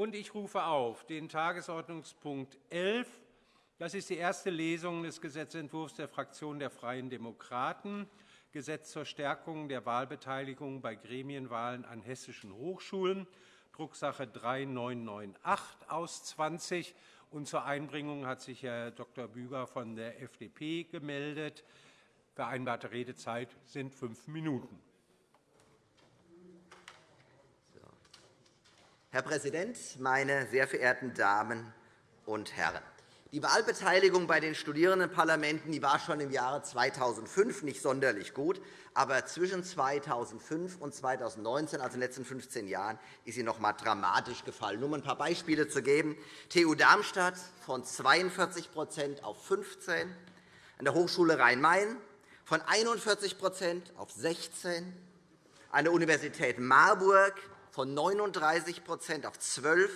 Und ich rufe auf den Tagesordnungspunkt 11. Das ist die erste Lesung des Gesetzentwurfs der Fraktion der Freien Demokraten, Gesetz zur Stärkung der Wahlbeteiligung bei Gremienwahlen an hessischen Hochschulen, Drucksache 3998 aus 20. Und zur Einbringung hat sich Herr Dr. Büger von der FDP gemeldet. Vereinbarte Redezeit sind fünf Minuten. Herr Präsident, meine sehr verehrten Damen und Herren! Die Wahlbeteiligung bei den Studierendenparlamenten die war schon im Jahre 2005 nicht sonderlich gut. Aber zwischen 2005 und 2019, also in den letzten 15 Jahren, ist sie noch einmal dramatisch gefallen. Um ein paar Beispiele zu geben. TU Darmstadt von 42% auf 15 an der Hochschule Rhein-Main von 41% auf 16 an der Universität Marburg von 39% auf 12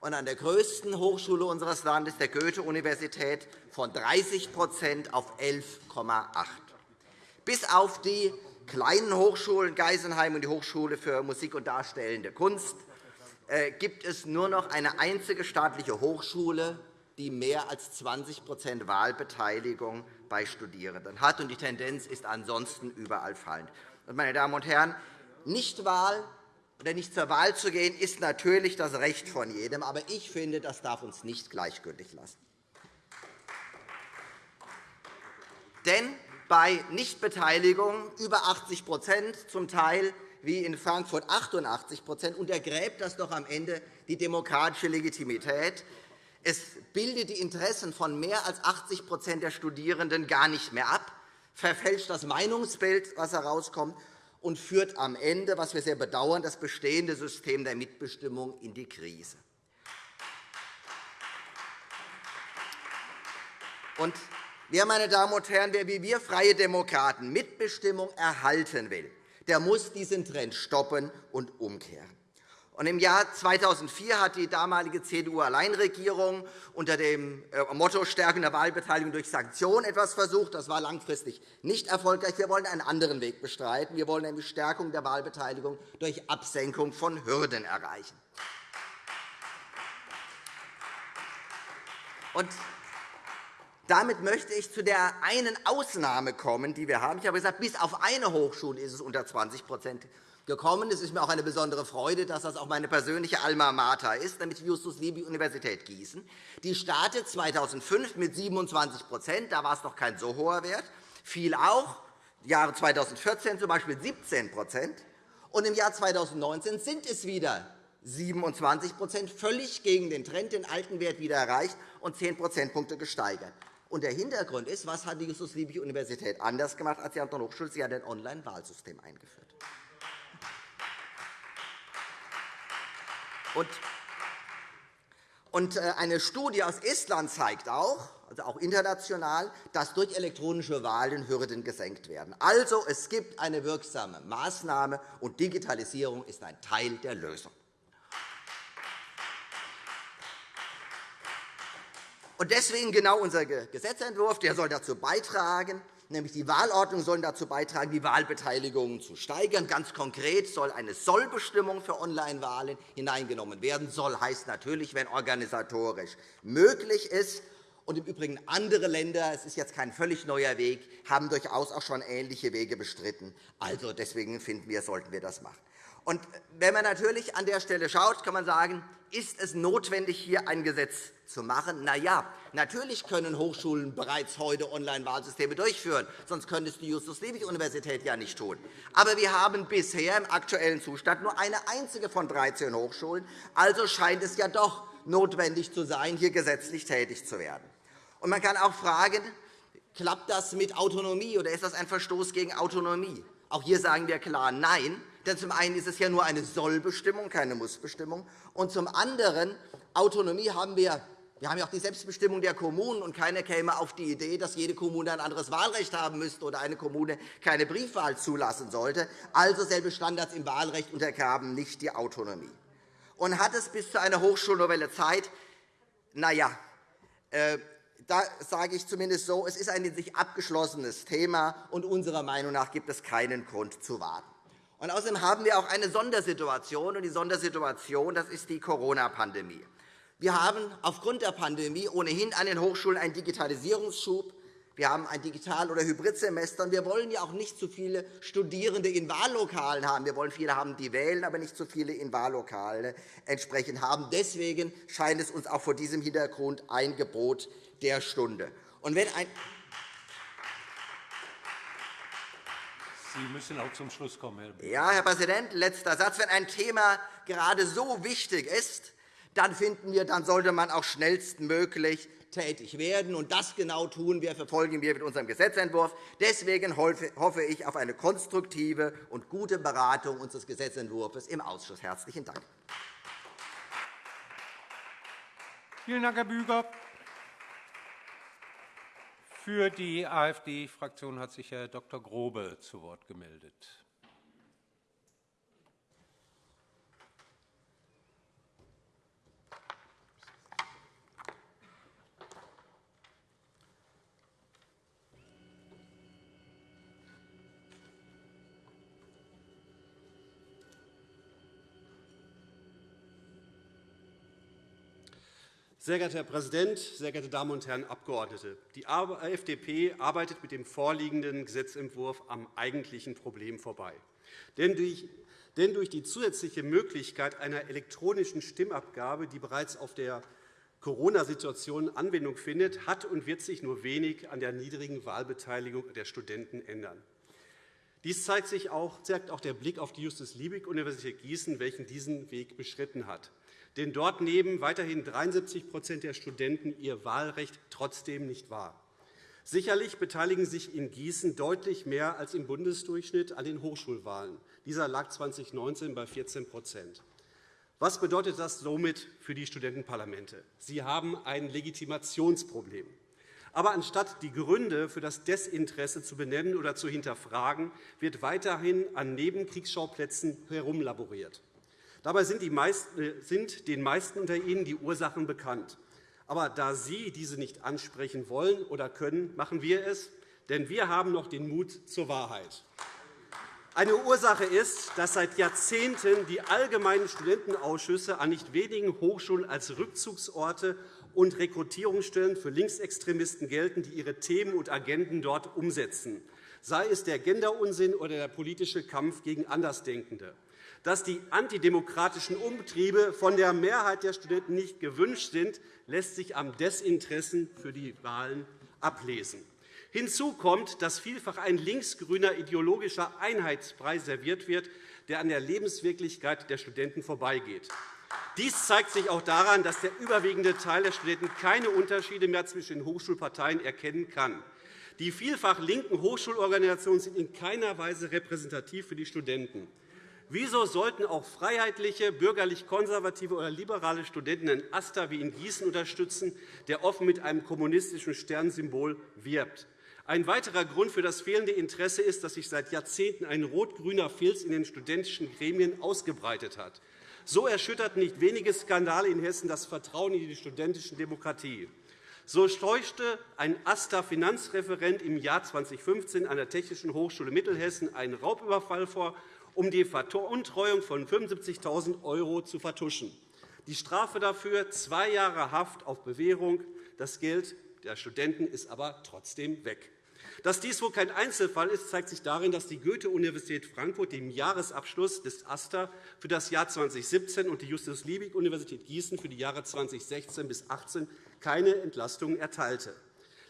und an der größten Hochschule unseres Landes, der Goethe-Universität, von 30% auf 11,8 Bis auf die kleinen Hochschulen Geisenheim und die Hochschule für Musik und Darstellende Kunst äh, gibt es nur noch eine einzige staatliche Hochschule, die mehr als 20% Wahlbeteiligung bei Studierenden hat. Die Tendenz ist ansonsten überall fallend. Meine Damen und Herren, Nichtwahl oder nicht zur Wahl zu gehen, ist natürlich das Recht von jedem. Aber ich finde, das darf uns nicht gleichgültig lassen. Denn bei Nichtbeteiligung über 80% zum Teil wie in Frankfurt 88% untergräbt das doch am Ende die demokratische Legitimität. Es bildet die Interessen von mehr als 80% der Studierenden gar nicht mehr ab, verfälscht das Meinungsbild, was herauskommt, und führt am Ende, was wir sehr bedauern, das bestehende System der Mitbestimmung in die Krise. Und wer, meine Damen und Herren, wer wie wir Freie Demokraten Mitbestimmung erhalten will, der muss diesen Trend stoppen und umkehren. Im Jahr 2004 hat die damalige CDU-Alleinregierung unter dem äh, Motto Stärken der Wahlbeteiligung durch Sanktionen etwas versucht. Das war langfristig nicht erfolgreich. Wir wollen einen anderen Weg bestreiten. Wir wollen nämlich Stärkung der Wahlbeteiligung durch Absenkung von Hürden erreichen. Und damit möchte ich zu der einen Ausnahme kommen, die wir haben. Ich habe gesagt, bis auf eine Hochschule ist es unter 20 gekommen. Es ist mir auch eine besondere Freude, dass das auch meine persönliche Alma Mater ist, nämlich die Justus-Liebig-Universität Gießen. Die startet 2005 mit 27% Da war es noch kein so hoher Wert. Fiel auch im Jahre 2014 z. B. 17 und im Jahr 2019 sind es wieder 27% völlig gegen den Trend, den alten Wert wieder erreicht und 10 Prozentpunkte gesteigert. Und der Hintergrund ist, was hat die Justus-Liebig-Universität anders gemacht als die anderen Hochschulen? Sie hat ein Online-Wahlsystem eingeführt. Und äh, eine Studie aus Estland zeigt auch, also auch international, dass durch elektronische Wahlen Hürden gesenkt werden. Also, es gibt eine wirksame Maßnahme, und Digitalisierung ist ein Teil der Lösung. Und deswegen genau unser Gesetzentwurf, der soll dazu beitragen, nämlich die Wahlordnung sollen dazu beitragen, die Wahlbeteiligung zu steigern. Ganz konkret soll eine Sollbestimmung für Online-Wahlen hineingenommen werden. Soll heißt natürlich, wenn organisatorisch möglich ist. Und Im Übrigen andere Länder, es ist jetzt kein völlig neuer Weg, haben durchaus auch schon ähnliche Wege bestritten. Also deswegen finden wir, sollten wir das machen. Und wenn man natürlich an der Stelle schaut, kann man sagen, ist es notwendig, hier ein Gesetz zu machen? Na ja, natürlich können Hochschulen bereits heute Online-Wahlsysteme durchführen, sonst könnte es die Justus-Liebig-Universität ja nicht tun. Aber wir haben bisher im aktuellen Zustand nur eine einzige von 13 Hochschulen. Also scheint es ja doch notwendig zu sein, hier gesetzlich tätig zu werden. Und man kann auch fragen, klappt das mit Autonomie, oder ist das ein Verstoß gegen Autonomie? Auch hier sagen wir klar Nein. Denn zum einen ist es ja nur eine Sollbestimmung, keine Mussbestimmung. Und zum anderen, Autonomie haben wir wir haben ja auch die Selbstbestimmung der Kommunen, und keiner käme auf die Idee, dass jede Kommune ein anderes Wahlrecht haben müsste oder eine Kommune keine Briefwahl zulassen sollte. Also selbe Standards im Wahlrecht untergraben nicht die Autonomie. Und hat es bis zu einer Hochschulnovelle Zeit? Na ja, äh, da sage ich zumindest so, es ist ein in sich abgeschlossenes Thema, und unserer Meinung nach gibt es keinen Grund zu warten. Und außerdem haben wir auch eine Sondersituation. Und die Sondersituation das ist die Corona-Pandemie. Wir haben aufgrund der Pandemie ohnehin an den Hochschulen einen Digitalisierungsschub. Wir haben ein Digital- oder Hybridsemester. Wir wollen ja auch nicht zu viele Studierende in Wahllokalen haben. Wir wollen viele haben, die wählen, aber nicht zu viele in Wahllokalen entsprechend haben. Deswegen scheint es uns auch vor diesem Hintergrund ein Gebot der Stunde. Und wenn ein Sie müssen auch zum Schluss kommen, Herr. Ja, Herr Präsident, letzter Satz. Wenn ein Thema gerade so wichtig ist, dann finden wir, dann sollte man auch schnellstmöglich tätig werden. Und das genau tun wir, verfolgen wir mit unserem Gesetzentwurf. Deswegen hoffe ich auf eine konstruktive und gute Beratung unseres Gesetzentwurfs im Ausschuss. Herzlichen Dank. Vielen Dank, Herr Büger. Für die AfD-Fraktion hat sich Herr Dr. Grobe zu Wort gemeldet. Sehr geehrter Herr Präsident, sehr geehrte Damen und Herren Abgeordnete! Die FDP arbeitet mit dem vorliegenden Gesetzentwurf am eigentlichen Problem vorbei. Denn durch die zusätzliche Möglichkeit einer elektronischen Stimmabgabe, die bereits auf der Corona-Situation Anwendung findet, hat und wird sich nur wenig an der niedrigen Wahlbeteiligung der Studenten ändern. Dies zeigt, sich auch, zeigt auch der Blick auf die Justus-Liebig-Universität Gießen, welchen diesen Weg beschritten hat. Denn dort nehmen weiterhin 73% der Studenten ihr Wahlrecht trotzdem nicht wahr. Sicherlich beteiligen sich in Gießen deutlich mehr als im Bundesdurchschnitt an den Hochschulwahlen. Dieser lag 2019 bei 14% Was bedeutet das somit für die Studentenparlamente? Sie haben ein Legitimationsproblem. Aber anstatt die Gründe für das Desinteresse zu benennen oder zu hinterfragen, wird weiterhin an Nebenkriegsschauplätzen herumlaboriert. Dabei sind, äh, sind den meisten unter Ihnen die Ursachen bekannt. Aber da Sie diese nicht ansprechen wollen oder können, machen wir es, denn wir haben noch den Mut zur Wahrheit. Eine Ursache ist, dass seit Jahrzehnten die allgemeinen Studentenausschüsse an nicht wenigen Hochschulen als Rückzugsorte und Rekrutierungsstellen für Linksextremisten gelten, die ihre Themen und Agenden dort umsetzen, sei es der Genderunsinn oder der politische Kampf gegen Andersdenkende dass die antidemokratischen Umtriebe von der Mehrheit der Studenten nicht gewünscht sind, lässt sich am Desinteressen für die Wahlen ablesen. Hinzu kommt, dass vielfach ein linksgrüner ideologischer Einheitspreis serviert wird, der an der Lebenswirklichkeit der Studenten vorbeigeht. Dies zeigt sich auch daran, dass der überwiegende Teil der Studenten keine Unterschiede mehr zwischen den Hochschulparteien erkennen kann. Die vielfach linken Hochschulorganisationen sind in keiner Weise repräsentativ für die Studenten. Wieso sollten auch freiheitliche, bürgerlich-konservative oder liberale Studenten einen AStA wie in Gießen unterstützen, der offen mit einem kommunistischen Sternsymbol wirbt? Ein weiterer Grund für das fehlende Interesse ist, dass sich seit Jahrzehnten ein rot-grüner Filz in den studentischen Gremien ausgebreitet hat. So erschütterten nicht wenige Skandale in Hessen das Vertrauen in die studentische Demokratie. So steuchte ein AStA-Finanzreferent im Jahr 2015 an der Technischen Hochschule Mittelhessen einen Raubüberfall vor um die Veruntreuung von 75.000 € zu vertuschen. Die Strafe dafür zwei Jahre Haft auf Bewährung. Das Geld der Studenten ist aber trotzdem weg. Dass dies wohl kein Einzelfall ist, zeigt sich darin, dass die Goethe-Universität Frankfurt dem Jahresabschluss des AStA für das Jahr 2017 und die Justus-Liebig-Universität Gießen für die Jahre 2016 bis 2018 keine Entlastungen erteilte.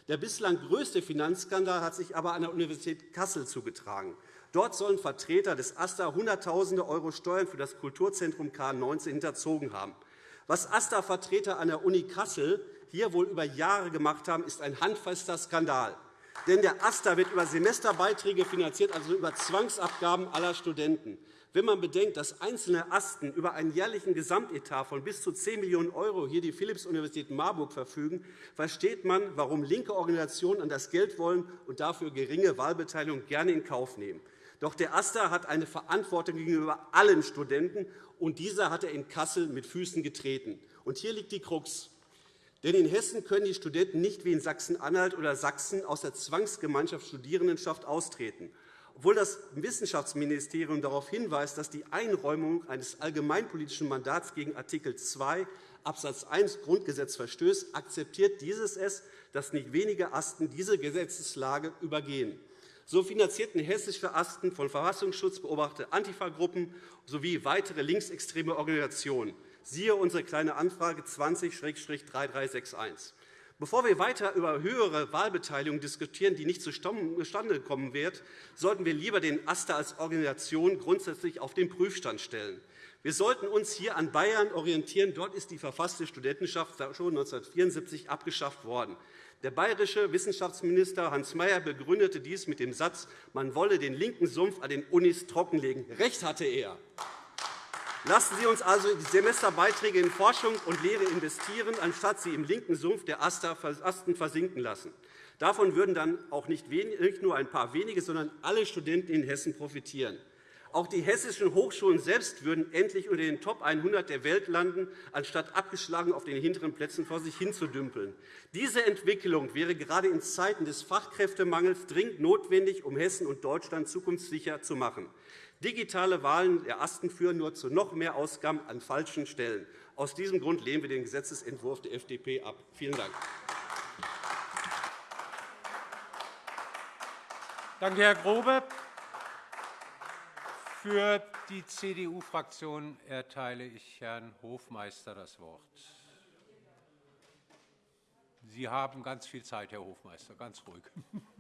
Der bislang größte Finanzskandal hat sich aber an der Universität Kassel zugetragen. Dort sollen Vertreter des AStA Hunderttausende € Steuern für das Kulturzentrum K19 hinterzogen haben. Was AStA-Vertreter an der Uni Kassel hier wohl über Jahre gemacht haben, ist ein handfester Skandal. Denn der AStA wird über Semesterbeiträge finanziert, also über Zwangsabgaben aller Studenten. Wenn man bedenkt, dass einzelne Asten über einen jährlichen Gesamtetat von bis zu 10 Millionen € hier die Philipps-Universität Marburg verfügen, versteht man, warum linke Organisationen an das Geld wollen und dafür geringe Wahlbeteiligung gerne in Kauf nehmen. Doch der AStA hat eine Verantwortung gegenüber allen Studenten, und dieser hat er in Kassel mit Füßen getreten. Und hier liegt die Krux. Denn in Hessen können die Studenten nicht wie in Sachsen-Anhalt oder Sachsen aus der Zwangsgemeinschaft Studierendenschaft austreten. obwohl das Wissenschaftsministerium darauf hinweist, dass die Einräumung eines allgemeinpolitischen Mandats gegen Art. 2 Abs. 1 Grundgesetz verstößt, akzeptiert dieses es, dass nicht wenige Asten diese Gesetzeslage übergehen. So finanzierten hessische Asten von Verfassungsschutz beobachtete Antifa-Gruppen sowie weitere linksextreme Organisationen. Siehe unsere Kleine Anfrage 20-3361. Bevor wir weiter über höhere Wahlbeteiligung diskutieren, die nicht zustande kommen wird, sollten wir lieber den AStA als Organisation grundsätzlich auf den Prüfstand stellen. Wir sollten uns hier an Bayern orientieren. Dort ist die verfasste Studentenschaft schon 1974 abgeschafft worden. Der bayerische Wissenschaftsminister Hans Mayer begründete dies mit dem Satz, man wolle den linken Sumpf an den Unis trockenlegen. Recht hatte er. Lassen Sie uns also die Semesterbeiträge in Forschung und Lehre investieren, anstatt sie im linken Sumpf der Asten versinken lassen. Davon würden dann auch nicht nur ein paar wenige, sondern alle Studenten in Hessen profitieren. Auch die hessischen Hochschulen selbst würden endlich unter den Top 100 der Welt landen, anstatt abgeschlagen auf den hinteren Plätzen vor sich hinzudümpeln. Diese Entwicklung wäre gerade in Zeiten des Fachkräftemangels dringend notwendig, um Hessen und Deutschland zukunftssicher zu machen. Digitale Wahlen der Asten führen nur zu noch mehr Ausgaben an falschen Stellen. Aus diesem Grund lehnen wir den Gesetzentwurf der FDP ab. Vielen Dank. Danke, Herr Grobe. Für die CDU-Fraktion erteile ich Herrn Hofmeister das Wort. Sie haben ganz viel Zeit, Herr Hofmeister, ganz ruhig.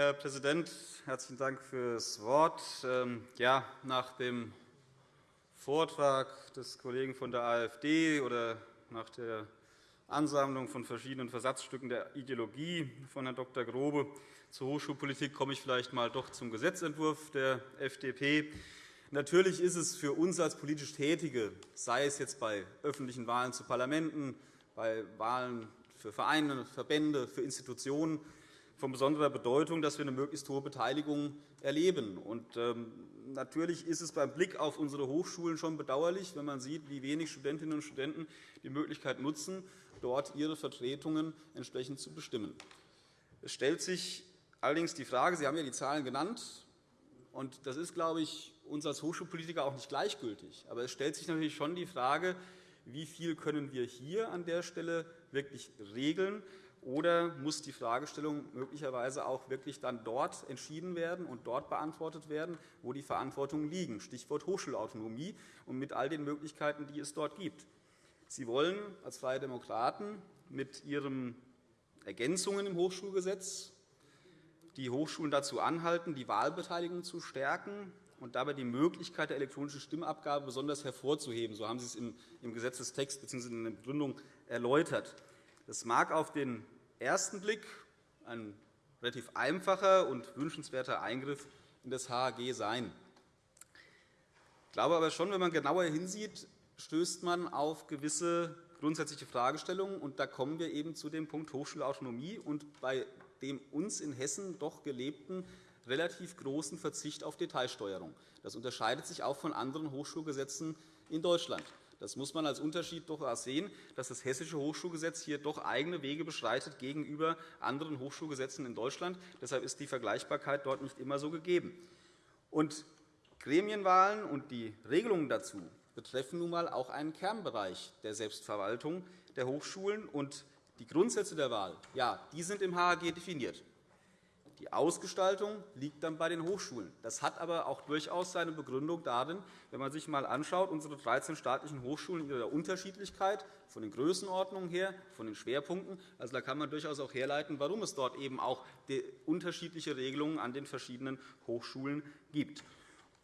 Herr Präsident, herzlichen Dank für das Wort. Ähm, ja, nach dem Vortrag des Kollegen von der AfD oder nach der Ansammlung von verschiedenen Versatzstücken der Ideologie von Herrn Dr. Grobe zur Hochschulpolitik komme ich vielleicht einmal doch zum Gesetzentwurf der FDP. Natürlich ist es für uns als politisch Tätige, sei es jetzt bei öffentlichen Wahlen zu Parlamenten, bei Wahlen für Vereine, Verbände, für Institutionen, von besonderer Bedeutung, dass wir eine möglichst hohe Beteiligung erleben. Und, ähm, natürlich ist es beim Blick auf unsere Hochschulen schon bedauerlich, wenn man sieht, wie wenig Studentinnen und Studenten die Möglichkeit nutzen, dort ihre Vertretungen entsprechend zu bestimmen. Es stellt sich allerdings die Frage, Sie haben ja die Zahlen genannt, und das ist, glaube ich, uns als Hochschulpolitiker auch nicht gleichgültig. Aber es stellt sich natürlich schon die Frage, wie viel können wir hier an der Stelle wirklich regeln, oder muss die Fragestellung möglicherweise auch wirklich dann dort entschieden werden und dort beantwortet werden, wo die Verantwortungen liegen? Stichwort Hochschulautonomie und mit all den Möglichkeiten, die es dort gibt. Sie wollen als Freie Demokraten mit Ihren Ergänzungen im Hochschulgesetz die Hochschulen dazu anhalten, die Wahlbeteiligung zu stärken und dabei die Möglichkeit der elektronischen Stimmabgabe besonders hervorzuheben. So haben Sie es im Gesetzestext bzw. in der Begründung erläutert. Das mag auf den ersten Blick ein relativ einfacher und wünschenswerter Eingriff in das HAG sein. Ich glaube aber schon, wenn man genauer hinsieht, stößt man auf gewisse grundsätzliche Fragestellungen. Und da kommen wir eben zu dem Punkt Hochschulautonomie und bei dem uns in Hessen doch gelebten relativ großen Verzicht auf Detailsteuerung. Das unterscheidet sich auch von anderen Hochschulgesetzen in Deutschland. Das muss man als Unterschied doch sehen, dass das Hessische Hochschulgesetz hier doch eigene Wege beschreitet gegenüber anderen Hochschulgesetzen in Deutschland. Deshalb ist die Vergleichbarkeit dort nicht immer so gegeben. Und Gremienwahlen und die Regelungen dazu betreffen nun einmal auch einen Kernbereich der Selbstverwaltung der Hochschulen. Und die Grundsätze der Wahl ja, die sind im HAG definiert. Die Ausgestaltung liegt dann bei den Hochschulen. Das hat aber auch durchaus seine Begründung darin, wenn man sich einmal anschaut, unsere 13 staatlichen Hochschulen in ihrer Unterschiedlichkeit von den Größenordnungen her, von den Schwerpunkten. Also, da kann man durchaus auch herleiten, warum es dort eben auch unterschiedliche Regelungen an den verschiedenen Hochschulen gibt.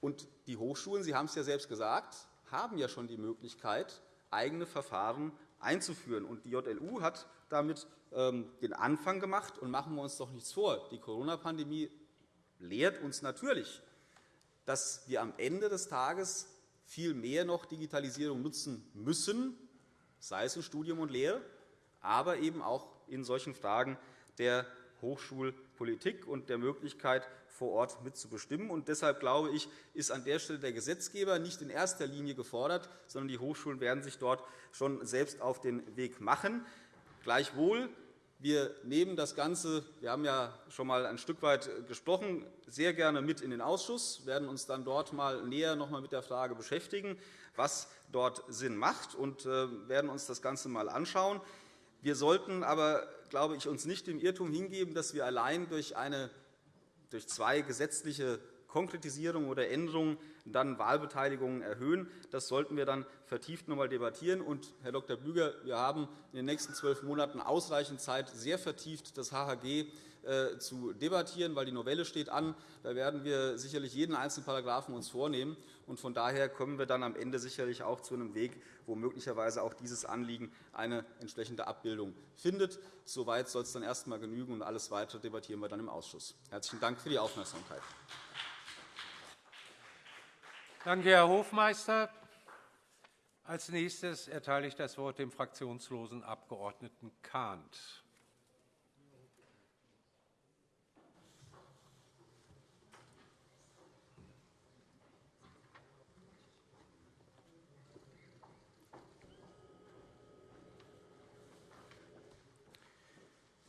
Und die Hochschulen, Sie haben es ja selbst gesagt, haben ja schon die Möglichkeit, eigene Verfahren einzuführen. Und die JLU hat damit ähm, den Anfang gemacht. Und machen wir uns doch nichts vor. Die Corona-Pandemie lehrt uns natürlich, dass wir am Ende des Tages viel mehr noch Digitalisierung nutzen müssen, sei es in Studium und Lehre, aber eben auch in solchen Fragen der Hochschulpolitik und der Möglichkeit, vor Ort mitzubestimmen. Und deshalb glaube ich, ist an der Stelle der Gesetzgeber nicht in erster Linie gefordert, sondern die Hochschulen werden sich dort schon selbst auf den Weg machen. Gleichwohl wir nehmen das Ganze, wir haben ja schon einmal ein Stück weit gesprochen, sehr gerne mit in den Ausschuss, werden uns dann dort mal näher noch einmal mit der Frage beschäftigen, was dort Sinn macht, und äh, werden uns das Ganze einmal anschauen. Wir sollten aber, glaube ich, uns nicht dem Irrtum hingeben, dass wir allein durch, eine, durch zwei gesetzliche Konkretisierungen oder Änderungen dann Wahlbeteiligungen erhöhen. Das sollten wir dann vertieft noch einmal debattieren. Und, Herr Dr. Büger, wir haben in den nächsten zwölf Monaten ausreichend Zeit, sehr vertieft das HHG zu debattieren, weil die Novelle steht an. Da werden wir sicherlich jeden einzelnen Paragraphen uns vornehmen. Und von daher kommen wir dann am Ende sicherlich auch zu einem Weg, wo möglicherweise auch dieses Anliegen eine entsprechende Abbildung findet. Soweit soll es dann erst einmal genügen, und alles Weitere debattieren wir dann im Ausschuss. Herzlichen Dank für die Aufmerksamkeit. Danke, Herr Hofmeister. Als nächstes erteile ich das Wort dem fraktionslosen Abg. Kahnt.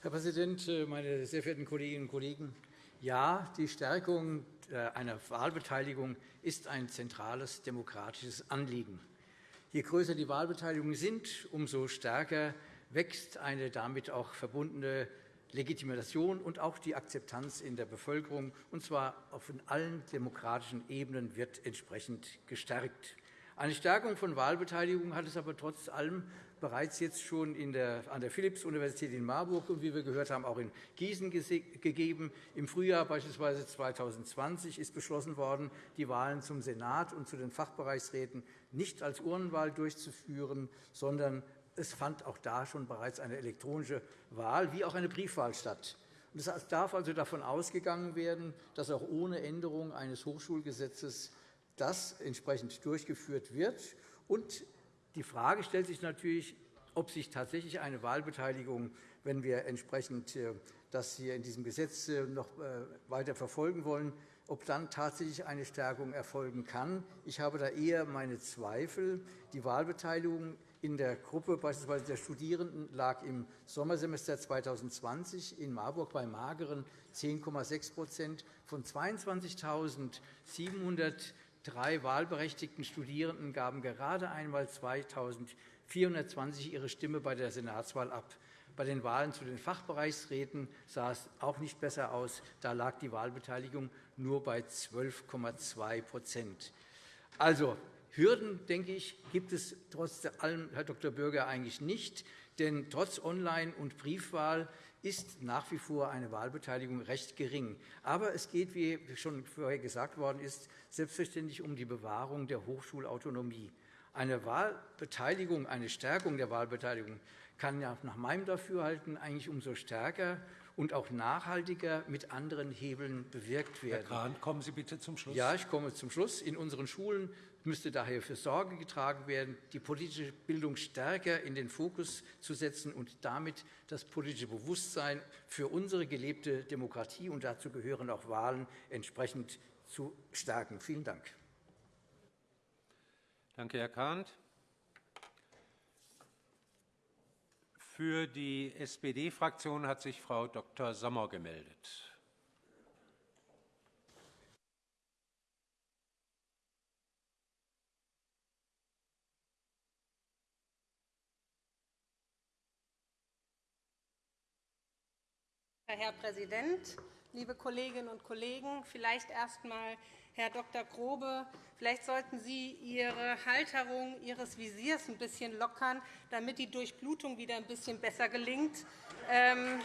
Herr Präsident, meine sehr verehrten Kolleginnen und Kollegen! Ja, die Stärkung äh, einer Wahlbeteiligung ist ein zentrales demokratisches Anliegen. Je größer die Wahlbeteiligungen sind, umso stärker wächst eine damit auch verbundene Legitimation und auch die Akzeptanz in der Bevölkerung, und zwar auf allen demokratischen Ebenen wird entsprechend gestärkt. Eine Stärkung von Wahlbeteiligung hat es aber trotz allem bereits jetzt schon an der Philipps-Universität in Marburg und, wie wir gehört haben, auch in Gießen gegeben. Im Frühjahr beispielsweise 2020 ist beschlossen worden, die Wahlen zum Senat und zu den Fachbereichsräten nicht als Urnenwahl durchzuführen, sondern es fand auch da schon bereits eine elektronische Wahl wie auch eine Briefwahl statt. Es darf also davon ausgegangen werden, dass auch ohne Änderung eines Hochschulgesetzes das entsprechend durchgeführt wird. Und die Frage stellt sich natürlich, ob sich tatsächlich eine Wahlbeteiligung, wenn wir entsprechend äh, das hier in diesem Gesetz äh, noch äh, weiter verfolgen wollen, ob dann tatsächlich eine Stärkung erfolgen kann. Ich habe da eher meine Zweifel. Die Wahlbeteiligung in der Gruppe beispielsweise der Studierenden lag im Sommersemester 2020 in Marburg bei mageren 10,6% Von 22.700 drei wahlberechtigten Studierenden gaben gerade einmal 2.420 ihre Stimme bei der Senatswahl ab. Bei den Wahlen zu den Fachbereichsräten sah es auch nicht besser aus. Da lag die Wahlbeteiligung nur bei 12,2% Also, Hürden, denke ich, gibt es trotz allem, Herr Dr. Bürger, eigentlich nicht. Denn trotz Online- und Briefwahl ist nach wie vor eine Wahlbeteiligung recht gering. Aber es geht, wie schon vorher gesagt worden ist, selbstverständlich um die Bewahrung der Hochschulautonomie. Eine Wahlbeteiligung, eine Stärkung der Wahlbeteiligung kann ja nach meinem Dafürhalten eigentlich umso stärker und auch nachhaltiger mit anderen Hebeln bewirkt werden. Herr Kahn, kommen Sie bitte zum Schluss. Ja, ich komme zum Schluss. In unseren Schulen müsste daher für Sorge getragen werden, die politische Bildung stärker in den Fokus zu setzen und damit das politische Bewusstsein für unsere gelebte Demokratie und dazu gehören auch Wahlen entsprechend zu stärken. Vielen Dank. Danke, Herr Kahnt. Für die SPD-Fraktion hat sich Frau Dr. Sommer gemeldet. Herr Präsident, liebe Kolleginnen und Kollegen! Vielleicht erst einmal, Herr Dr. Grobe, vielleicht sollten Sie Ihre Halterung Ihres Visiers ein bisschen lockern, damit die Durchblutung wieder ein bisschen besser gelingt. Ähm,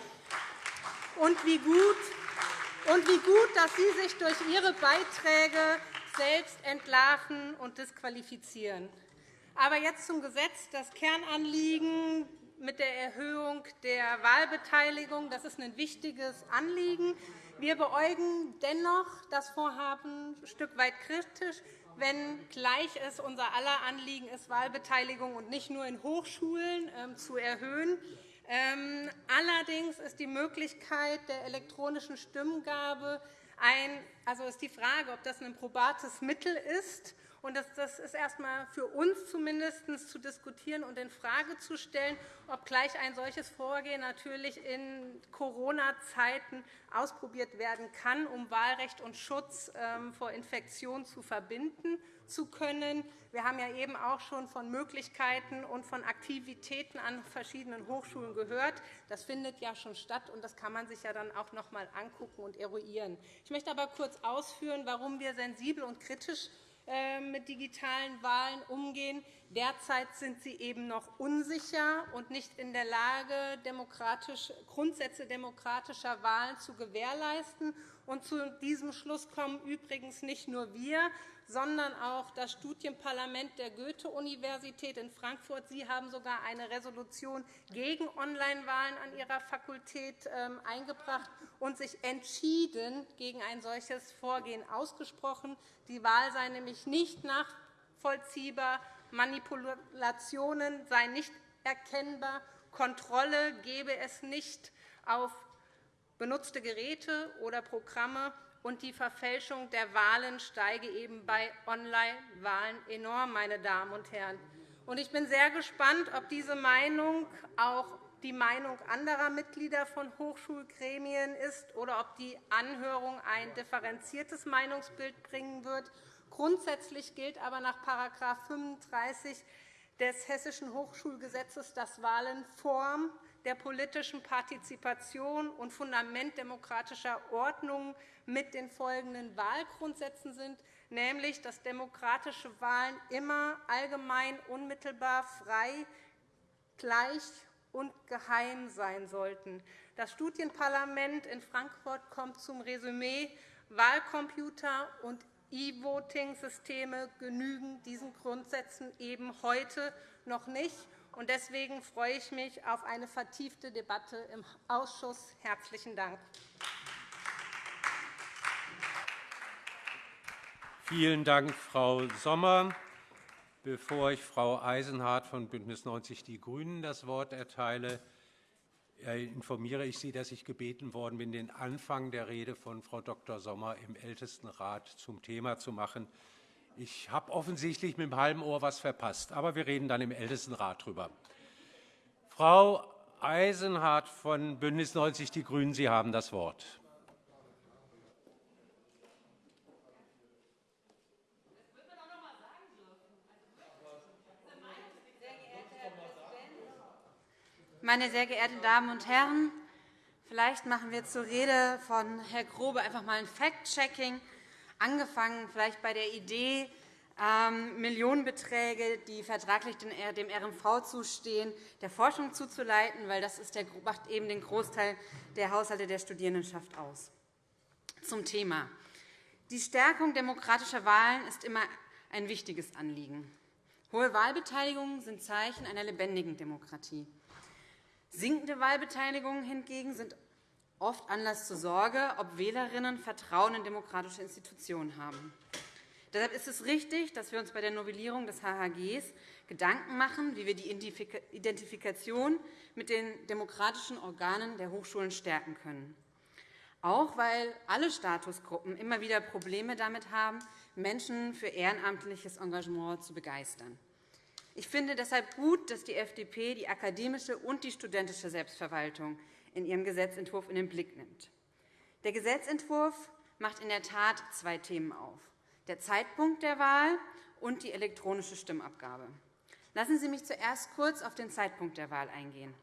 und wie gut, und wie gut dass Sie sich durch Ihre Beiträge selbst entlarven und disqualifizieren. Aber jetzt zum Gesetz. Das Kernanliegen mit der Erhöhung der Wahlbeteiligung. Das ist ein wichtiges Anliegen. Wir beäugen dennoch das Vorhaben ein Stück weit kritisch, wenngleich es unser aller Anliegen ist, Wahlbeteiligung und nicht nur in Hochschulen ähm, zu erhöhen. Ähm, allerdings ist die Möglichkeit der elektronischen Stimmgabe ein, also ist die Frage, ob das ein probates Mittel ist und das, ist erst einmal für uns zumindest zu diskutieren und infrage zu stellen, ob gleich ein solches Vorgehen natürlich in Corona-Zeiten ausprobiert werden kann, um Wahlrecht und Schutz ähm, vor Infektion zu verbinden zu können. Wir haben ja eben auch schon von Möglichkeiten und von Aktivitäten an verschiedenen Hochschulen gehört. Das findet ja schon statt, und das kann man sich ja dann auch noch einmal angucken und eruieren. Ich möchte aber kurz ausführen, warum wir sensibel und kritisch mit digitalen Wahlen umgehen. Derzeit sind sie eben noch unsicher und nicht in der Lage, demokratisch, Grundsätze demokratischer Wahlen zu gewährleisten. Und zu diesem Schluss kommen übrigens nicht nur wir, sondern auch das Studienparlament der Goethe-Universität in Frankfurt. Sie haben sogar eine Resolution gegen Online-Wahlen an Ihrer Fakultät ähm, eingebracht und sich entschieden gegen ein solches Vorgehen ausgesprochen. Die Wahl sei nämlich nicht nachvollziehbar, Manipulationen seien nicht erkennbar, Kontrolle gebe es nicht auf benutzte Geräte oder Programme und die Verfälschung der Wahlen steige eben bei Online-Wahlen enorm, meine Damen und Herren. Ich bin sehr gespannt, ob diese Meinung auch die Meinung anderer Mitglieder von Hochschulgremien ist oder ob die Anhörung ein differenziertes Meinungsbild bringen wird. Grundsätzlich gilt aber nach § 35 des Hessischen Hochschulgesetzes, dass Wahlen Form der politischen Partizipation und Fundament demokratischer Ordnung mit den folgenden Wahlgrundsätzen sind, nämlich dass demokratische Wahlen immer allgemein, unmittelbar, frei, gleich und geheim sein sollten. Das Studienparlament in Frankfurt kommt zum Resümee. Wahlcomputer und E-Voting-Systeme genügen diesen Grundsätzen eben heute noch nicht. Deswegen freue ich mich auf eine vertiefte Debatte im Ausschuss. – Herzlichen Dank. Vielen Dank, Frau Sommer. Bevor ich Frau Eisenhardt von BÜNDNIS 90 die GRÜNEN das Wort erteile, äh, informiere ich Sie, dass ich gebeten worden bin, den Anfang der Rede von Frau Dr. Sommer im Ältestenrat zum Thema zu machen. Ich habe offensichtlich mit dem halben Ohr etwas verpasst, aber wir reden dann im Ältestenrat darüber. Frau Eisenhardt von BÜNDNIS 90 die GRÜNEN, Sie haben das Wort. Meine sehr geehrten Damen und Herren, vielleicht machen wir zur Rede von Herrn Grobe einfach einmal ein Fact-Checking, angefangen vielleicht bei der Idee, ähm, Millionenbeträge, die vertraglich dem RMV zustehen, der Forschung zuzuleiten, weil das ist der, macht eben den Großteil der Haushalte der Studierendenschaft aus. Zum Thema. Die Stärkung demokratischer Wahlen ist immer ein wichtiges Anliegen. Hohe Wahlbeteiligungen sind Zeichen einer lebendigen Demokratie. Sinkende Wahlbeteiligungen hingegen sind oft Anlass zur Sorge, ob Wählerinnen Vertrauen in demokratische Institutionen haben. Deshalb ist es richtig, dass wir uns bei der Novellierung des HHG Gedanken machen, wie wir die Identifikation mit den demokratischen Organen der Hochschulen stärken können. Auch weil alle Statusgruppen immer wieder Probleme damit haben, Menschen für ehrenamtliches Engagement zu begeistern. Ich finde deshalb gut, dass die FDP die akademische und die studentische Selbstverwaltung in ihrem Gesetzentwurf in den Blick nimmt. Der Gesetzentwurf macht in der Tat zwei Themen auf, der Zeitpunkt der Wahl und die elektronische Stimmabgabe. Lassen Sie mich zuerst kurz auf den Zeitpunkt der Wahl eingehen.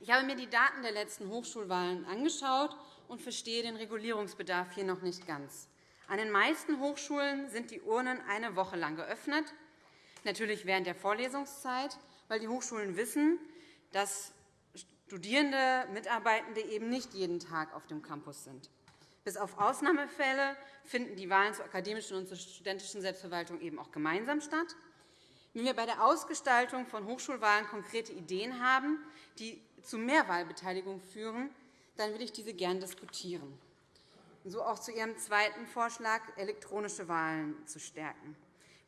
Ich habe mir die Daten der letzten Hochschulwahlen angeschaut und verstehe den Regulierungsbedarf hier noch nicht ganz. An den meisten Hochschulen sind die Urnen eine Woche lang geöffnet natürlich während der Vorlesungszeit, weil die Hochschulen wissen, dass Studierende, Mitarbeitende eben nicht jeden Tag auf dem Campus sind. Bis auf Ausnahmefälle finden die Wahlen zur akademischen und zur studentischen Selbstverwaltung eben auch gemeinsam statt. Wenn wir bei der Ausgestaltung von Hochschulwahlen konkrete Ideen haben, die zu mehr Wahlbeteiligung führen, dann will ich diese gern diskutieren. So auch zu Ihrem zweiten Vorschlag, elektronische Wahlen zu stärken.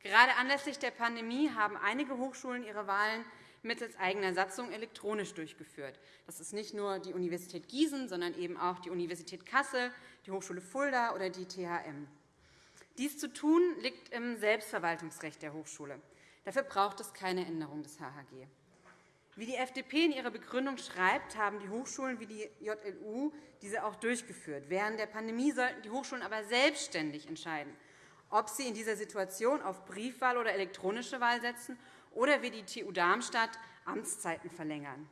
Gerade anlässlich der Pandemie haben einige Hochschulen ihre Wahlen mittels eigener Satzung elektronisch durchgeführt. Das ist nicht nur die Universität Gießen, sondern eben auch die Universität Kassel, die Hochschule Fulda oder die THM. Dies zu tun liegt im Selbstverwaltungsrecht der Hochschule. Dafür braucht es keine Änderung des HHG. Wie die FDP in ihrer Begründung schreibt, haben die Hochschulen wie die JLU diese auch durchgeführt. Während der Pandemie sollten die Hochschulen aber selbstständig entscheiden, ob sie in dieser Situation auf Briefwahl oder elektronische Wahl setzen oder wie die TU Darmstadt Amtszeiten verlängern.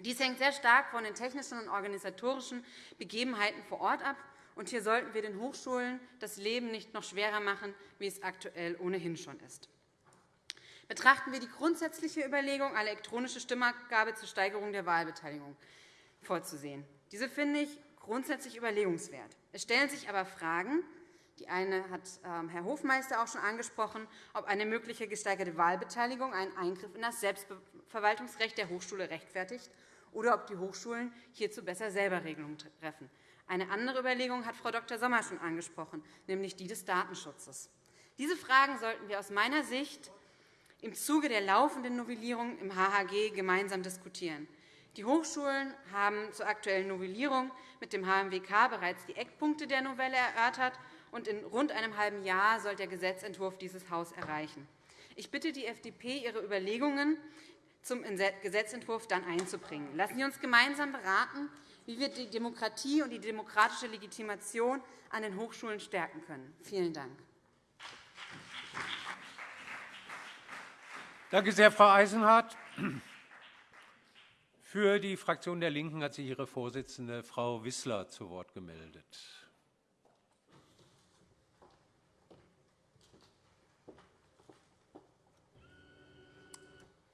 Dies hängt sehr stark von den technischen und organisatorischen Begebenheiten vor Ort ab. Und hier sollten wir den Hochschulen das Leben nicht noch schwerer machen, wie es aktuell ohnehin schon ist. Betrachten wir die grundsätzliche Überlegung, eine elektronische Stimmabgabe zur Steigerung der Wahlbeteiligung vorzusehen. Diese finde ich grundsätzlich überlegungswert. Es stellen sich aber Fragen, die eine hat ähm, Herr Hofmeister auch schon angesprochen, ob eine mögliche gesteigerte Wahlbeteiligung einen Eingriff in das Selbstverwaltungsrecht der Hochschule rechtfertigt oder ob die Hochschulen hierzu besser selber Regelungen treffen. Eine andere Überlegung hat Frau Dr. Sommer schon angesprochen, nämlich die des Datenschutzes. Diese Fragen sollten wir aus meiner Sicht im Zuge der laufenden Novellierung im HHG gemeinsam diskutieren. Die Hochschulen haben zur aktuellen Novellierung mit dem HMWK bereits die Eckpunkte der Novelle erörtert und in rund einem halben Jahr soll der Gesetzentwurf dieses Haus erreichen. Ich bitte die FDP, ihre Überlegungen zum Gesetzentwurf dann einzubringen. Lassen Sie uns gemeinsam beraten, wie wir die Demokratie und die demokratische Legitimation an den Hochschulen stärken können. Vielen Dank. Danke sehr, Frau Eisenhardt. Für die Fraktion der LINKEN hat sich ihre Vorsitzende, Frau Wissler, zu Wort gemeldet.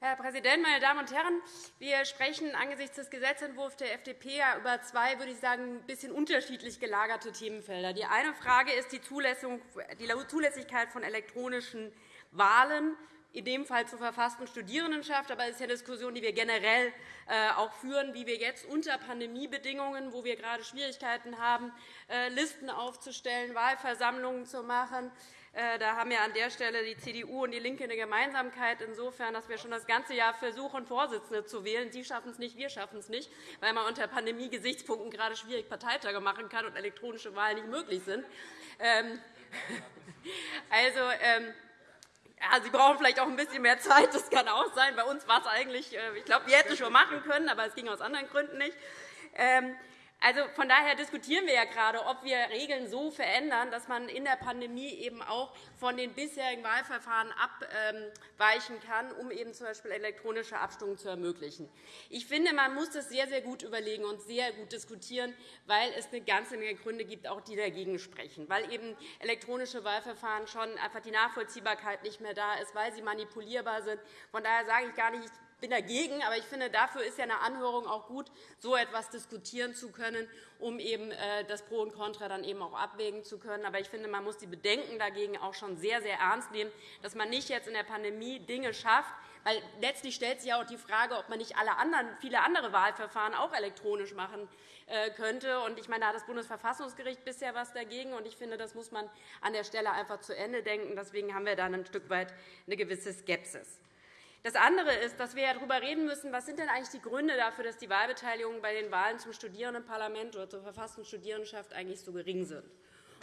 Herr Präsident, meine Damen und Herren! Wir sprechen angesichts des Gesetzentwurfs der FDP über zwei, würde ich sagen, ein bisschen unterschiedlich gelagerte Themenfelder. Die eine Frage ist die Zulässigkeit von elektronischen Wahlen, in dem Fall zur verfassten Studierendenschaft. Aber es ist eine Diskussion, die wir generell äh, auch führen, wie wir jetzt unter Pandemiebedingungen, wo wir gerade Schwierigkeiten haben, äh, Listen aufzustellen, Wahlversammlungen zu machen, da haben ja an der Stelle die CDU und DIE LINKE eine Gemeinsamkeit, insofern, dass wir schon das ganze Jahr versuchen, Vorsitzende zu wählen. Sie schaffen es nicht, wir schaffen es nicht, weil man unter Pandemie-Gesichtspunkten gerade schwierig Parteitage machen kann und elektronische Wahlen nicht möglich sind. Ähm, also, ähm, ja, Sie brauchen vielleicht auch ein bisschen mehr Zeit. Das kann auch sein. Bei uns war es eigentlich, äh, ich glaube, wir hätten es schon machen können, aber es ging aus anderen Gründen nicht. Also, von daher diskutieren wir ja gerade, ob wir Regeln so verändern, dass man in der Pandemie eben auch von den bisherigen Wahlverfahren abweichen kann, um eben z. B. elektronische Abstimmungen zu ermöglichen. Ich finde, man muss das sehr, sehr gut überlegen und sehr gut diskutieren, weil es eine ganze Menge Gründe gibt, auch die dagegen sprechen, weil eben elektronische Wahlverfahren schon einfach die Nachvollziehbarkeit nicht mehr da ist, weil sie manipulierbar sind. Von daher sage ich gar nicht, bin dagegen, aber ich finde, dafür ist ja eine Anhörung auch gut, so etwas diskutieren zu können, um eben äh, das Pro und Contra dann eben auch abwägen zu können. Aber ich finde, man muss die Bedenken dagegen auch schon sehr, sehr ernst nehmen, dass man nicht jetzt in der Pandemie Dinge schafft, weil letztlich stellt sich auch die Frage, ob man nicht alle anderen, viele andere Wahlverfahren auch elektronisch machen äh, könnte. Ich meine, da hat das Bundesverfassungsgericht bisher etwas dagegen. Und ich finde, das muss man an der Stelle einfach zu Ende denken. Deswegen haben wir da ein Stück weit eine gewisse Skepsis. Das andere ist, dass wir darüber reden müssen, was sind denn eigentlich die Gründe dafür, dass die Wahlbeteiligung bei den Wahlen zum Studierendenparlament oder zur verfassten Studierendenschaft eigentlich so gering sind.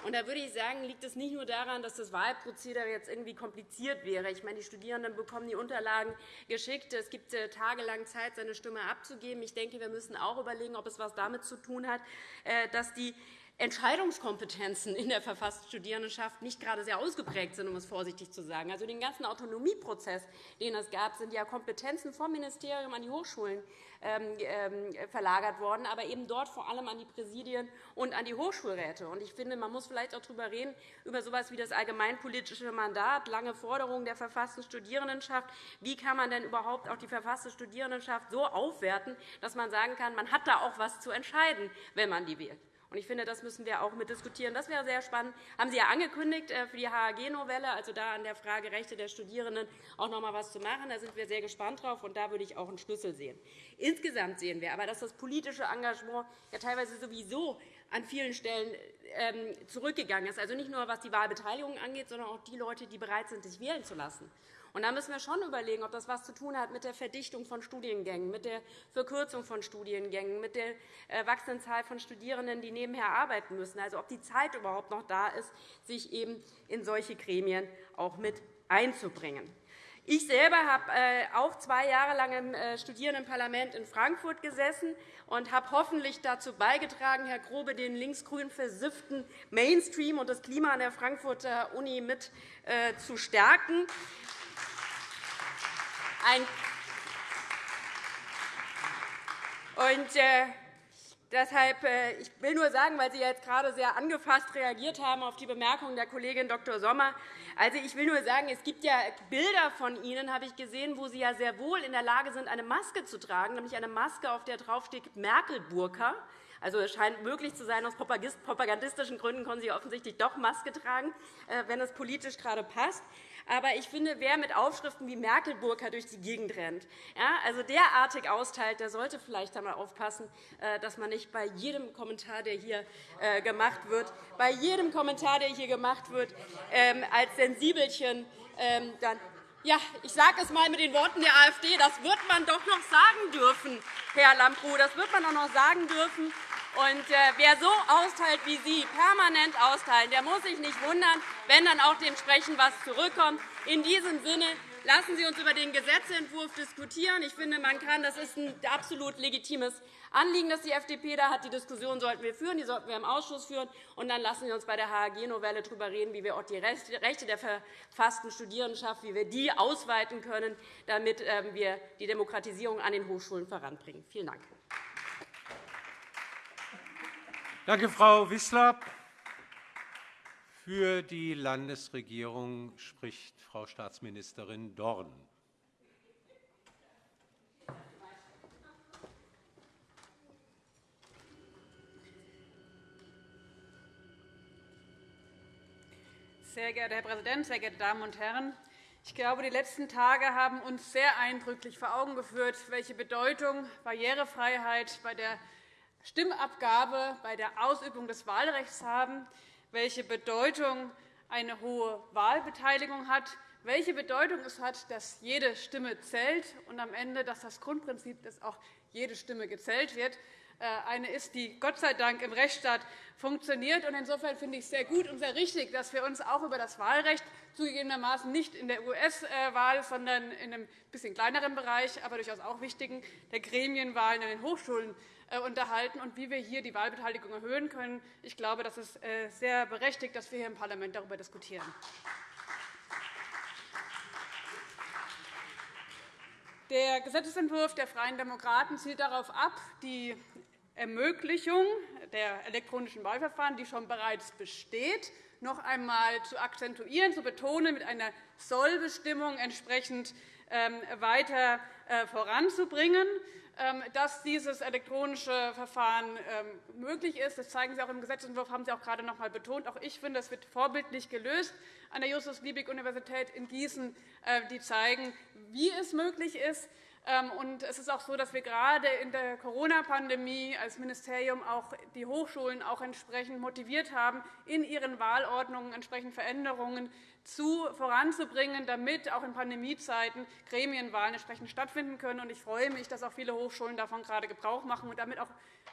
Und da würde ich sagen, liegt es nicht nur daran, dass das Wahlprozedere jetzt irgendwie kompliziert wäre. Ich meine, die Studierenden bekommen die Unterlagen geschickt. Es gibt äh, tagelang Zeit, seine Stimme abzugeben. Ich denke, wir müssen auch überlegen, ob es etwas damit zu tun hat, äh, dass die Entscheidungskompetenzen in der verfassten Studierendenschaft nicht gerade sehr ausgeprägt sind, um es vorsichtig zu sagen. Also den ganzen Autonomieprozess, den es gab, sind ja Kompetenzen vom Ministerium an die Hochschulen ähm, ähm, verlagert worden, aber eben dort vor allem an die Präsidien und an die Hochschulräte. Ich finde, man muss vielleicht auch darüber reden, über so etwas wie das allgemeinpolitische Mandat, lange Forderungen der verfassten Studierendenschaft. Wie kann man denn überhaupt auch die verfasste Studierendenschaft so aufwerten, dass man sagen kann, man hat da auch etwas zu entscheiden, wenn man die wählt? Ich finde, das müssen wir auch mit diskutieren. Das wäre sehr spannend. Das haben Sie ja angekündigt äh, für die HAG-Novelle, also da an der Frage Rechte der Studierenden auch noch einmal etwas zu machen. Da sind wir sehr gespannt drauf, und da würde ich auch einen Schlüssel sehen. Insgesamt sehen wir aber, dass das politische Engagement ja teilweise sowieso an vielen Stellen ähm, zurückgegangen ist. Also nicht nur, was die Wahlbeteiligung angeht, sondern auch die Leute, die bereit sind, sich wählen zu lassen. Und da müssen wir schon überlegen, ob das etwas zu tun hat mit der Verdichtung von Studiengängen, mit der Verkürzung von Studiengängen, mit der äh, wachsenden Zahl von Studierenden, die nebenher arbeiten müssen. Also ob die Zeit überhaupt noch da ist, sich eben in solche Gremien auch mit einzubringen. Ich selber habe äh, auch zwei Jahre lang im äh, Studierendenparlament in Frankfurt gesessen und habe hoffentlich dazu beigetragen, Herr Grobe, den linksgrün versifften Mainstream und das Klima an der Frankfurter Uni mit zu stärken. Und, Deshalb, äh, ich will nur sagen, weil Sie jetzt gerade sehr angefasst reagiert haben auf die Bemerkung der Kollegin Dr. Sommer. Also, ich will nur sagen, es gibt ja Bilder von Ihnen, habe ich gesehen, wo Sie ja sehr wohl in der Lage sind, eine Maske zu tragen, nämlich eine Maske, auf der draufsteht Merkel-Burka. Also, es scheint möglich zu sein, aus propagandistischen Gründen können Sie offensichtlich doch Maske tragen, äh, wenn es politisch gerade passt. Aber ich finde, wer mit Aufschriften wie Merkel-Burka durch die Gegend rennt, ja, also derartig austeilt, der sollte vielleicht einmal aufpassen, äh, dass man nicht bei jedem Kommentar, der hier äh, gemacht wird, bei jedem Kommentar, der hier gemacht wird, ähm, als Sensibelchen ähm, dann ja, ich sage es einmal mit den Worten der AfD. Das wird man doch noch sagen dürfen, Herr Lambrou. Das wird man doch noch sagen dürfen. Und äh, wer so austeilt wie Sie, permanent austeilen, der muss sich nicht wundern, wenn dann auch dementsprechend etwas zurückkommt. In diesem Sinne lassen Sie uns über den Gesetzentwurf diskutieren. Ich finde, man kann, das ist ein absolut legitimes Anliegen, das die FDP da hat. Die Diskussion sollten wir führen, die sollten wir im Ausschuss führen. Und dann lassen Sie uns bei der HAG-Novelle darüber reden, wie wir auch die Rechte der verfassten Studierendenschaft wie wir die ausweiten können, damit ähm, wir die Demokratisierung an den Hochschulen voranbringen. Vielen Dank. Danke, Frau Wissler. Für die Landesregierung spricht Frau Staatsministerin Dorn. Sehr geehrter Herr Präsident, sehr geehrte Damen und Herren! Ich glaube, die letzten Tage haben uns sehr eindrücklich vor Augen geführt, welche Bedeutung Barrierefreiheit bei der Stimmabgabe bei der Ausübung des Wahlrechts haben, welche Bedeutung eine hohe Wahlbeteiligung hat, welche Bedeutung es hat, dass jede Stimme zählt und am Ende, dass das Grundprinzip, dass auch jede Stimme gezählt wird, eine ist, die Gott sei Dank im Rechtsstaat funktioniert. Insofern finde ich es sehr gut und sehr richtig, dass wir uns auch über das Wahlrecht zugegebenermaßen nicht in der US-Wahl, sondern in einem bisschen kleineren Bereich, aber durchaus auch wichtigen, der Gremienwahlen an den Hochschulen äh, unterhalten und wie wir hier die Wahlbeteiligung erhöhen können. Ich glaube, das ist äh, sehr berechtigt, dass wir hier im Parlament darüber diskutieren. Der Gesetzentwurf der Freien Demokraten zielt darauf ab, die Ermöglichung der elektronischen Wahlverfahren, die schon bereits besteht, noch einmal zu akzentuieren, zu betonen, mit einer Sollbestimmung entsprechend ähm, weiter äh, voranzubringen. Ähm, dass dieses elektronische Verfahren ähm, möglich ist. Das zeigen Sie auch im Gesetzentwurf, haben Sie auch gerade noch einmal betont. Auch ich finde, das wird vorbildlich gelöst an der Justus-Liebig-Universität in Gießen, äh, die zeigen, wie es möglich ist. Ähm, es ist auch so, dass wir gerade in der Corona-Pandemie als Ministerium auch die Hochschulen auch entsprechend motiviert haben, in ihren Wahlordnungen entsprechend Veränderungen zu voranzubringen, damit auch in Pandemiezeiten Gremienwahlen entsprechend stattfinden können. Ich freue mich, dass auch viele Hochschulen davon gerade Gebrauch machen und damit auch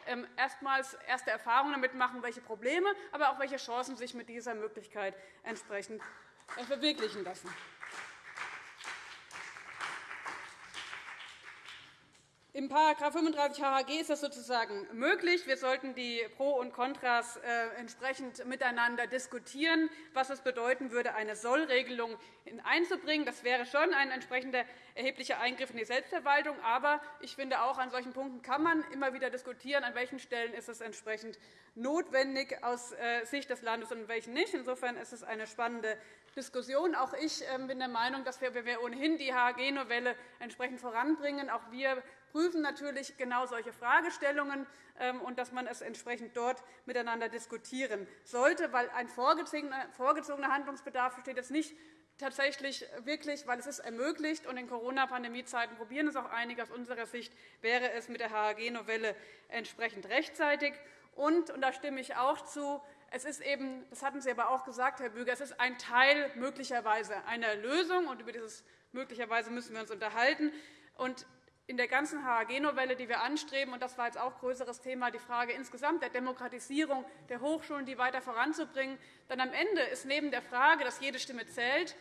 ähm, erstmals erste Erfahrungen damit machen, welche Probleme, aber auch welche Chancen sich mit dieser Möglichkeit entsprechend äh, verwirklichen lassen. Im § 35 HHG ist das sozusagen möglich. Wir sollten die Pro und Kontras äh, entsprechend miteinander diskutieren, was es bedeuten würde, eine Sollregelung einzubringen. Das wäre schon ein entsprechender erheblicher Eingriff in die Selbstverwaltung. Aber ich finde, auch an solchen Punkten kann man immer wieder diskutieren, an welchen Stellen ist es entsprechend notwendig aus äh, Sicht des Landes und an welchen nicht. Insofern ist es eine spannende Diskussion. Auch ich ähm, bin der Meinung, dass wir, ohnehin die HAG-Novelle entsprechend voranbringen, auch wir prüfen natürlich genau solche Fragestellungen ähm, und dass man es entsprechend dort miteinander diskutieren sollte, weil ein vorgezogener Handlungsbedarf besteht jetzt nicht tatsächlich wirklich, weil es ist ermöglicht und in Corona-Pandemie-Zeiten probieren es auch einige. Aus unserer Sicht wäre es mit der HAG-Novelle entsprechend rechtzeitig. Und, und da stimme ich auch zu, es ist eben, das hatten Sie aber auch gesagt, Herr Büger, es ist ein Teil möglicherweise einer Lösung, und über dieses möglicherweise müssen wir uns unterhalten. Und in der ganzen HAG-Novelle, die wir anstreben, und das war jetzt auch ein größeres Thema, die Frage insgesamt der Demokratisierung der Hochschulen, die weiter voranzubringen, dann am Ende ist neben der Frage, dass jede Stimme zählt,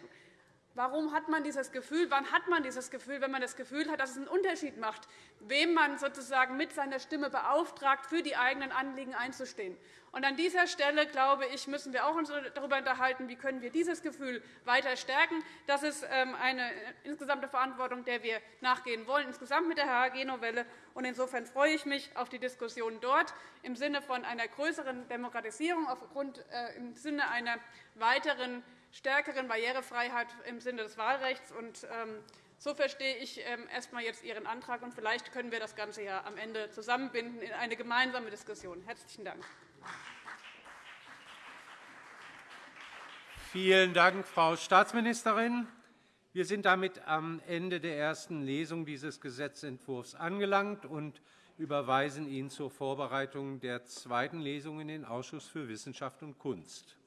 Warum hat man dieses Gefühl? Wann hat man dieses Gefühl, wenn man das Gefühl hat, dass es einen Unterschied macht, wem man sozusagen mit seiner Stimme beauftragt, für die eigenen Anliegen einzustehen? Und an dieser Stelle, glaube ich, müssen wir auch uns darüber unterhalten, wie können wir dieses Gefühl weiter stärken. Das ist ähm, eine insgesamte Verantwortung, der wir nachgehen wollen, insgesamt mit der HAG-Novelle. Insofern freue ich mich auf die Diskussion dort im Sinne von einer größeren Demokratisierung, aufgrund, äh, im Sinne einer weiteren stärkeren Barrierefreiheit im Sinne des Wahlrechts. Ähm, so verstehe ich ähm, erst einmal jetzt Ihren Antrag. und Vielleicht können wir das Ganze ja am Ende zusammenbinden in eine gemeinsame Diskussion. – Herzlichen Dank. Vielen Dank, Frau Staatsministerin. Wir sind damit am Ende der ersten Lesung dieses Gesetzentwurfs angelangt und überweisen ihn zur Vorbereitung der zweiten Lesung in den Ausschuss für Wissenschaft und Kunst.